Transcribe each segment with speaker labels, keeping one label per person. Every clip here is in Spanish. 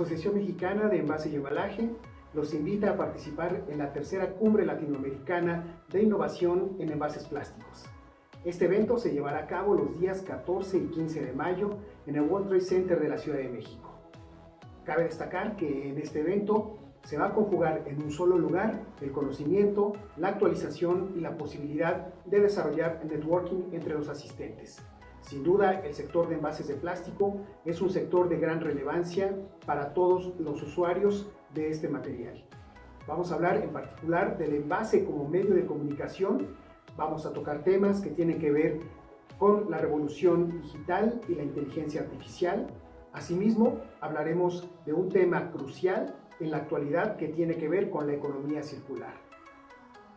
Speaker 1: Asociación Mexicana de Envase y Embalaje los invita a participar en la tercera Cumbre Latinoamericana de Innovación en Envases Plásticos. Este evento se llevará a cabo los días 14 y 15 de mayo en el World Trade Center de la Ciudad de México. Cabe destacar que en este evento se va a conjugar en un solo lugar el conocimiento, la actualización y la posibilidad de desarrollar networking entre los asistentes. Sin duda, el sector de envases de plástico es un sector de gran relevancia para todos los usuarios de este material. Vamos a hablar en particular del envase como medio de comunicación. Vamos a tocar temas que tienen que ver con la revolución digital y la inteligencia artificial. Asimismo, hablaremos de un tema crucial en la actualidad que tiene que ver con la economía circular.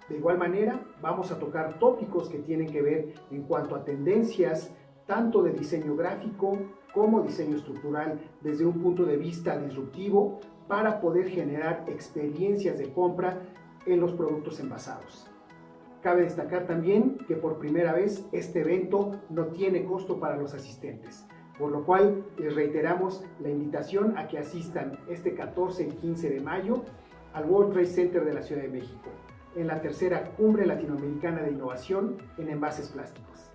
Speaker 1: De igual manera, vamos a tocar tópicos que tienen que ver en cuanto a tendencias tanto de diseño gráfico como diseño estructural desde un punto de vista disruptivo para poder generar experiencias de compra en los productos envasados. Cabe destacar también que por primera vez este evento no tiene costo para los asistentes, por lo cual les reiteramos la invitación a que asistan este 14 y 15 de mayo al World Trade Center de la Ciudad de México, en la tercera Cumbre Latinoamericana de Innovación en Envases Plásticos.